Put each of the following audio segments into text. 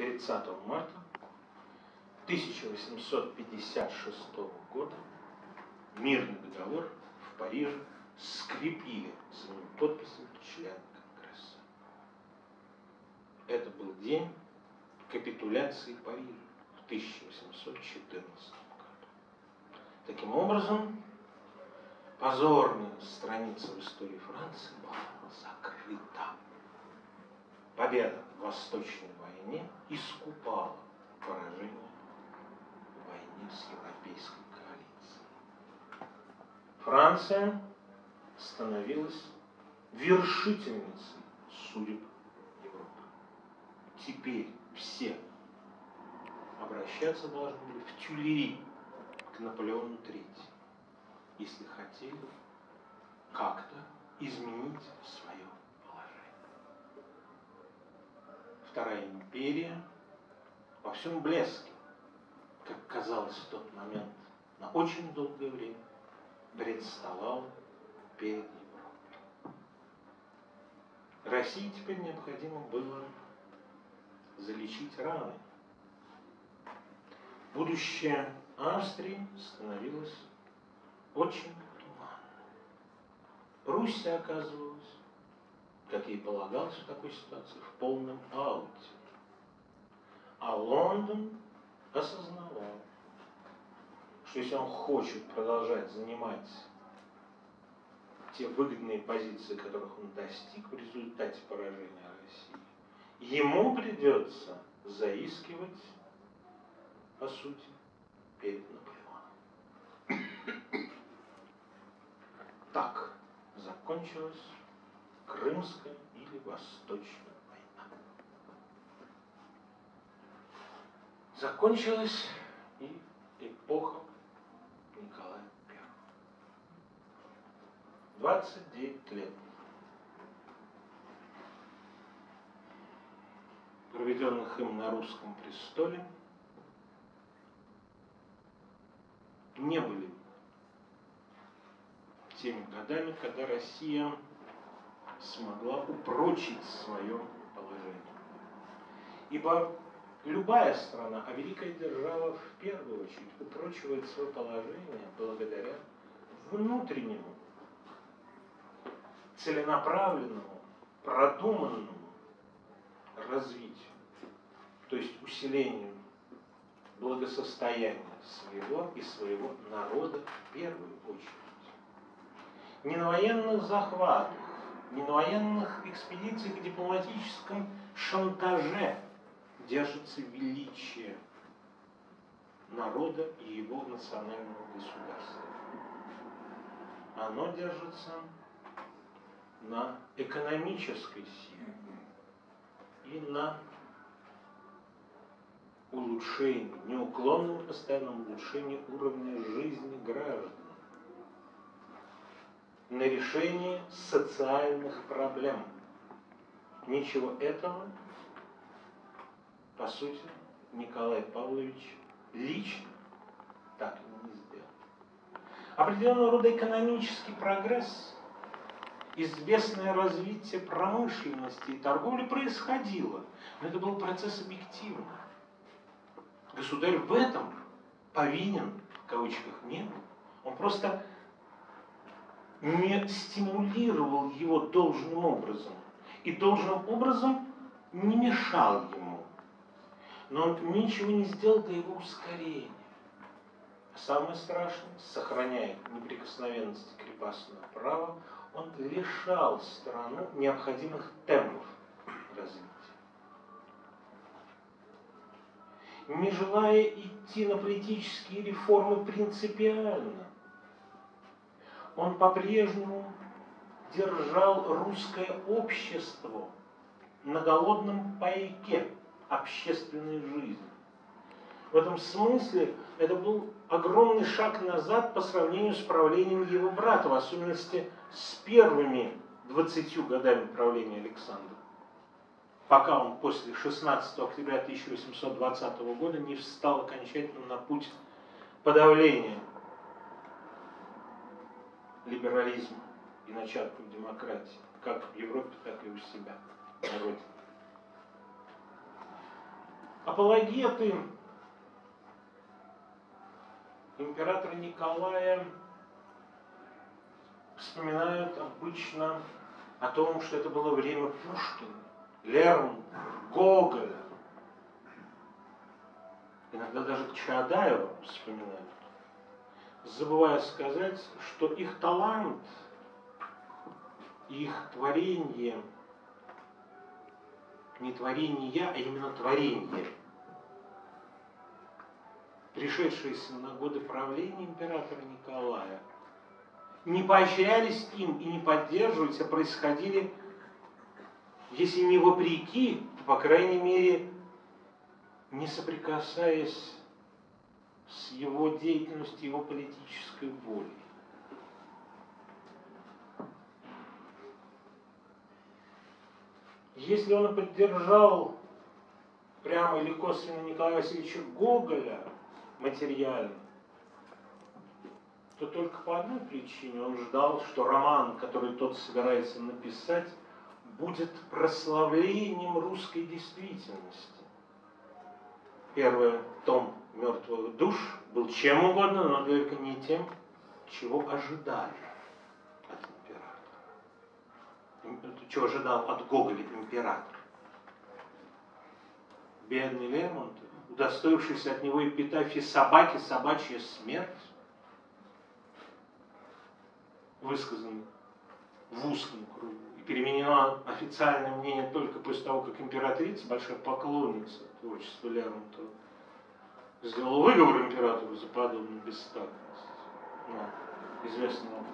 30 марта 1856 года мирный договор в Париже скрепили своими подписями члены Конгресса. Это был день капитуляции Парижа в 1814 году. Таким образом, позорная страница в истории Франции была закрыта. Победа в Восточной войне искупала поражение в войне с Европейской коалицией. Франция становилась вершительницей судеб Европы. Теперь все обращаться должны были в Тюлери к Наполеону III, если хотели как-то изменить свое положение. Вторая империя во всем блеске, как казалось в тот момент, на очень долгое время представала перед Европой. России теперь необходимо было залечить раны. Будущее Австрии становилось очень туманным. Пруссия оказывалась, как ей полагалось в такой ситуации, в полном ауте. А Лондон осознавал, что если он хочет продолжать занимать те выгодные позиции, которых он достиг в результате поражения России, ему придется заискивать, по сути, перед Наполеоном. Так закончилась Крымская или Восточная война. Закончилась и эпоха Николая I. 29 лет проведенных им на русском престоле, не были теми годами, когда Россия смогла упрочить свое положение. Ибо любая страна, а великая держава в первую очередь, упрочивает свое положение благодаря внутреннему, целенаправленному, продуманному развитию то есть усилению благосостояния своего и своего народа в первую очередь. Не на военных захватах, не на военных экспедициях и дипломатическом шантаже держится величие народа и его национального государства. Оно держится на экономической силе и на улучшении, неуклонном постоянном улучшении уровня жизни граждан, на решение социальных проблем. Ничего этого, по сути, Николай Павлович лично так и не сделал. Определенного рода экономический прогресс, известное развитие промышленности и торговли происходило, но это был процесс объективный. Государь в этом повинен, в кавычках, не был. Он просто не стимулировал его должным образом. И должным образом не мешал ему. Но он ничего не сделал для его ускорения. А самое страшное, сохраняя неприкосновенность крепостного права, он лишал страну необходимых темпов развития. не желая идти на политические реформы принципиально. Он по-прежнему держал русское общество на голодном пайке общественной жизни. В этом смысле это был огромный шаг назад по сравнению с правлением его брата, в особенности с первыми 20 годами правления Александра пока он после 16 октября 1820 года не встал окончательно на путь подавления либерализма и начатков демократии, как в Европе, так и у себя на родине. апологеты императора Николая вспоминают обычно о том, что это было время Пушкина, Лермонтова, Гоголя. Иногда даже Чаадаева вспоминают, забывая сказать, что их талант, их творение, не творение, а именно творение, пришедшиеся на годы правления императора Николая, не поощрялись им и не поддерживались, а происходили, если не вопреки, то, по крайней мере, не соприкасаясь с его деятельностью, его политической волей. Если он поддержал прямо или косвенно Николая Васильевича Гоголя материально, то только по одной причине он ждал, что роман, который тот собирается написать, будет прославлением русской действительности. Первый том «Мертвых душ» был чем угодно, но только не тем, чего ожидали от императора. Чего ожидал от Гоголя император. Бедный Лермонтов, удостоившийся от него эпитафии собаки, собачья смерть, высказан в узком кругу и переменено официальное мнение только после того, как императрица, большая поклонница творчества Лермонтова, сделала выговор императору за подобную бестактность. Но известную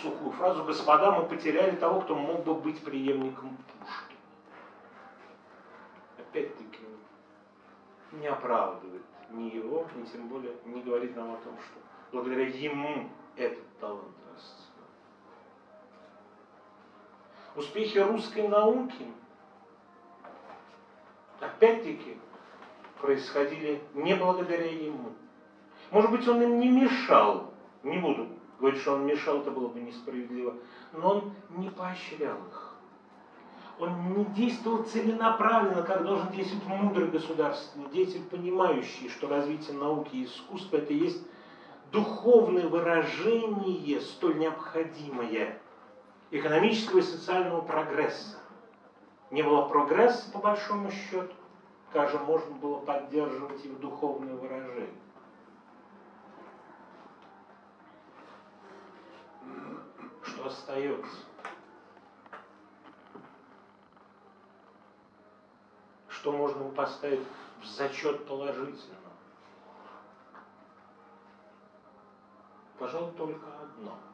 сухую фразу «Господа, мы потеряли того, кто мог бы быть преемником Пушкина». Опять-таки, не оправдывает ни его, ни тем более не говорит нам о том, что благодаря ему этот талант расцвел. Успехи русской науки, опять-таки, происходили не благодаря ему. Может быть, он им не мешал, не буду говорить, что он мешал, это было бы несправедливо, но он не поощрял их. Он не действовал целенаправленно, как должен действовать мудрый государственный деятель, понимающий, что развитие науки и искусства это есть духовное выражение, столь необходимое экономического и социального прогресса. Не было прогресса, по большому счету, как же можно было поддерживать их духовное выражение. Что остается? Что можно поставить в зачет положительно? Пожалуй, только одно –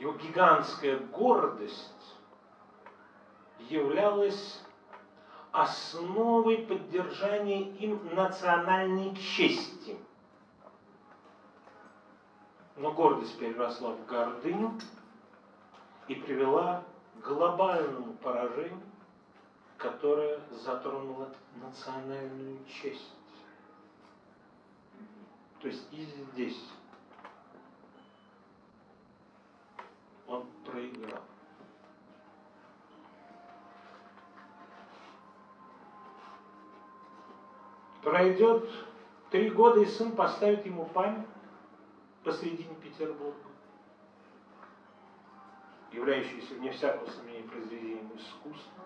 его гигантская гордость являлась основой поддержания им национальной чести. Но гордость переросла в гордыню и привела к глобальному поражению, которое затронуло национальную честь. То есть и здесь он проиграл. Пройдет три года, и сын поставит ему память посредине Петербурга, являющуюся вне всякого сомнения произведением искусства.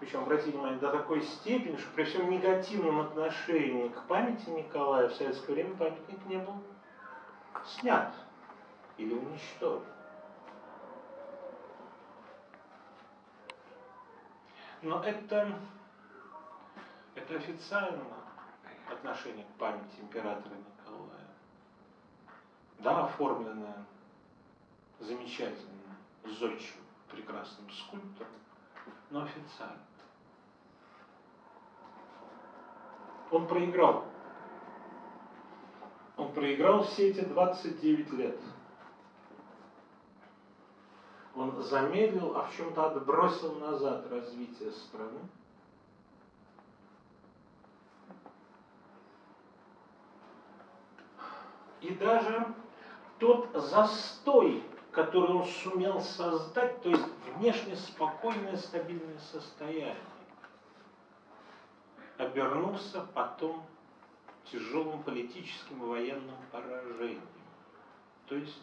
Причем, обратите внимание, до такой степени, что при всем негативном отношении к памяти Николая в советское время памятник не был снят или уничтожен. Но это, это официально отношение к памяти императора Николая. Да, оформленное замечательно, зодчим, прекрасным скульптором, но официально. Он проиграл. Он проиграл все эти 29 лет он замедлил, а в чем-то отбросил назад развитие страны. И даже тот застой, который он сумел создать, то есть внешне спокойное, стабильное состояние, обернулся потом тяжелым политическим и военным поражением. То есть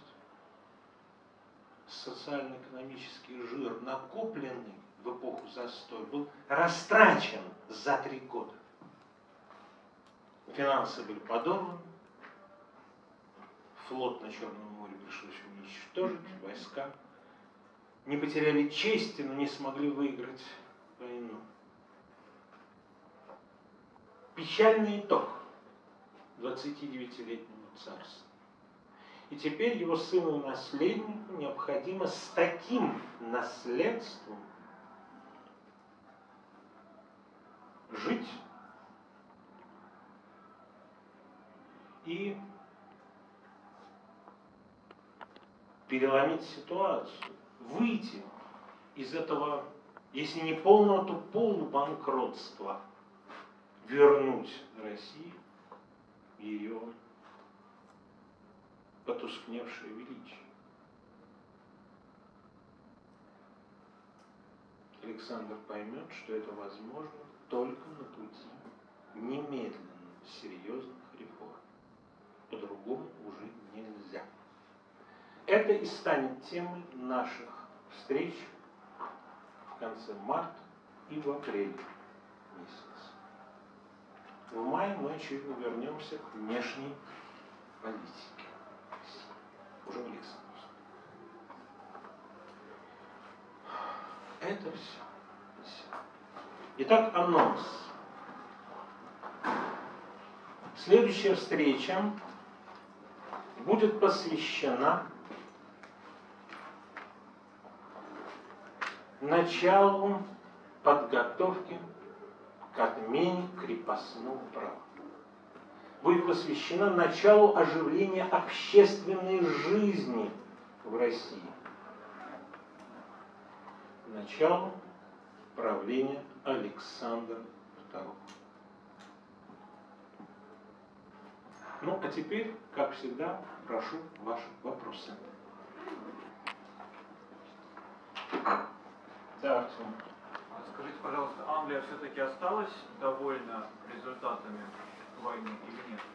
социально-экономический жир, накопленный в эпоху застоя, был растрачен за три года. Финансы были подорваны, флот на Черном море пришлось уничтожить, войска не потеряли чести, но не смогли выиграть войну. Печальный итог 29-летнему царству. И теперь его сыну и наследнику необходимо с таким наследством жить и переломить ситуацию, выйти из этого, если не полного, то полубанкротства, вернуть Россию ее потускневшее величие. Александр поймет, что это возможно только на пути немедленных, серьезных реформ. По-другому уже нельзя. Это и станет темой наших встреч в конце марта и в апреле месяце. В мае мы, очевидно, вернемся к внешней политике. Уже в Александровске. Это все. Итак, анонс. Следующая встреча будет посвящена началу подготовки к отмене крепостного права. Будет посвящена началу оживления общественной жизни в России. Началу правления Александра II. Ну, а теперь, как всегда, прошу ваши вопросы. Артем. Скажите, пожалуйста, Англия все-таки осталась довольна результатами войны или нет?